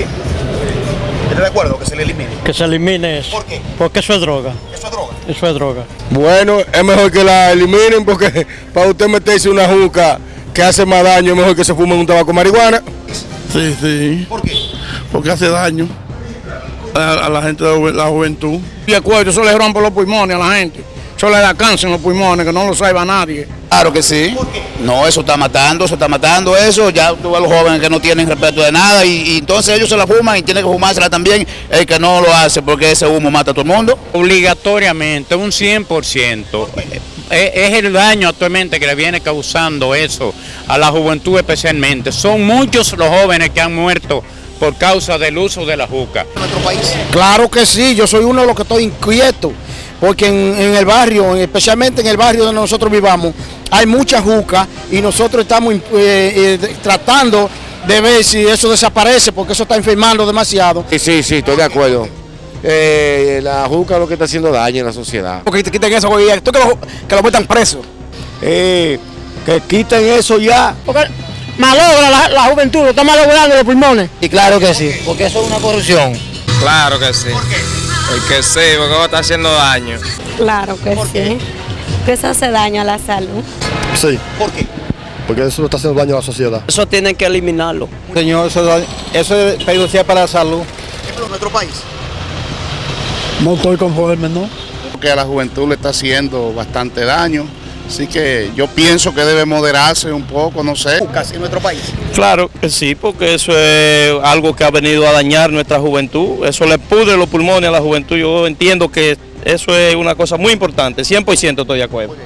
¿Estás de acuerdo que se le elimine? Que se elimine eso. ¿Por qué? Porque eso es droga. Eso es droga. Eso es droga. Bueno, es mejor que la eliminen porque para usted meterse una juca que hace más daño, es mejor que se fume un tabaco marihuana. Sí, sí, ¿Por qué? porque hace daño a, a la gente de la juventud. Y el cuello, eso le rompe los pulmones a la gente. Eso le da cáncer en los pulmones, que no lo sabe nadie. Claro que sí. ¿Por qué? No, eso está matando, eso está matando eso. Ya tú ves a los jóvenes que no tienen respeto de nada y, y entonces ellos se la fuman y tienen que fumársela también el que no lo hace porque ese humo mata a todo el mundo. Obligatoriamente, un 100%. Es, es el daño actualmente que le viene causando eso a la juventud especialmente. Son muchos los jóvenes que han muerto por causa del uso de la juca. En nuestro país. Claro que sí, yo soy uno de los que estoy inquieto, porque en, en el barrio, especialmente en el barrio donde nosotros vivamos, hay mucha juca y nosotros estamos eh, eh, tratando de ver si eso desaparece, porque eso está enfermando demasiado. Sí, sí, sí, estoy de acuerdo. Eh, la juca es lo que está haciendo daño en la sociedad. Porque quiten eso, que lo, que lo metan preso. Eh, que quiten eso ya. Porque malogra la, la juventud, lo está malogrando los pulmones. Y claro que sí, porque eso es una corrupción. Claro que sí. ¿Por qué? Porque sí, porque está haciendo daño. Claro que ¿Por qué? sí. Que eso hace daño a la salud. Sí, ¿Por qué? porque eso está haciendo daño a la sociedad. Eso tienen que eliminarlo. Señor, eso, eso es perjudicial para la salud. En nuestro país. No estoy conforme, ¿no? Que a la juventud le está haciendo bastante daño. Así que yo pienso que debe moderarse un poco, no sé. Jucas en nuestro país. Claro que sí, porque eso es algo que ha venido a dañar nuestra juventud. Eso le pudre los pulmones a la juventud. Yo entiendo que eso es una cosa muy importante. 100% estoy de acuerdo.